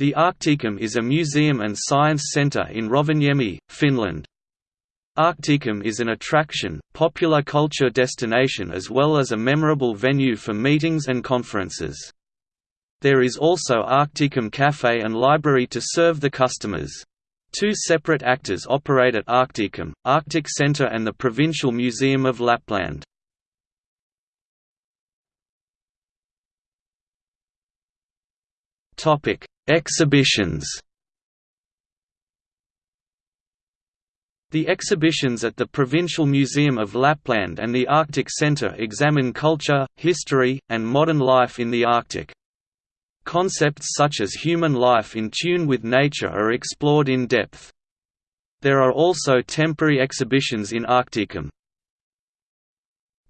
The Arktikum is a museum and science center in Rovaniemi, Finland. Arktikum is an attraction, popular culture destination as well as a memorable venue for meetings and conferences. There is also Arktikum Cafe and library to serve the customers. Two separate actors operate at Arktikum, Arctic Center and the Provincial Museum of Lapland. Exhibitions The exhibitions at the Provincial Museum of Lapland and the Arctic Centre examine culture, history, and modern life in the Arctic. Concepts such as human life in tune with nature are explored in depth. There are also temporary exhibitions in Arktikum.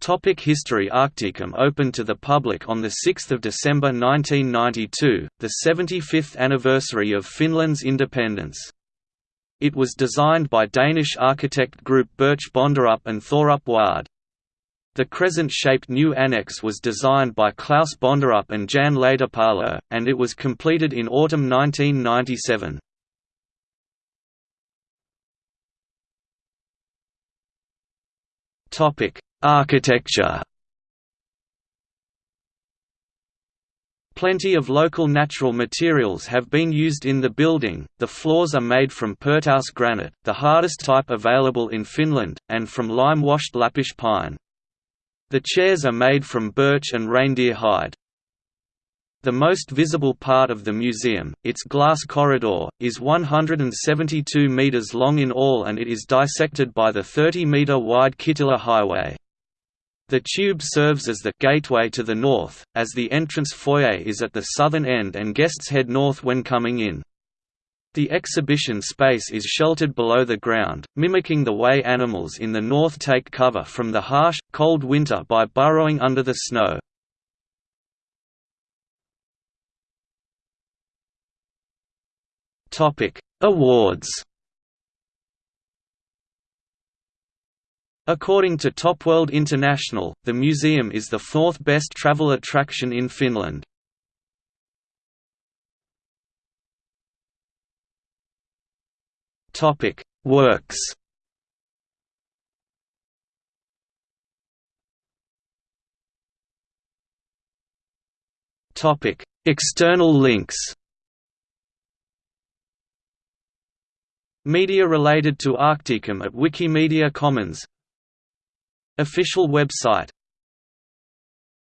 Topic History Arktikum opened to the public on 6 December 1992, the 75th anniversary of Finland's independence. It was designed by Danish architect group Birch Bonderup and Thorup Waade. The crescent-shaped new annex was designed by Klaus Bonderup and Jan Lehtipalo, and it was completed in autumn 1997. Topic: Architecture Plenty of local natural materials have been used in the building, the floors are made from Pirtous granite, the hardest type available in Finland, and from lime-washed Lappish pine. The chairs are made from birch and reindeer hide. The most visible part of the museum, its glass corridor, is 172 metres long in all and it is dissected by the 30-metre wide Kittilä Highway. The tube serves as the gateway to the north, as the entrance foyer is at the southern end and guests head north when coming in. The exhibition space is sheltered below the ground, mimicking the way animals in the north take cover from the harsh, cold winter by burrowing under the snow. Awards According to Topworld International, the museum is the fourth best travel attraction in Finland. Topic: Works. Topic: External links. Media related to Arktikum at Wikimedia Commons Official website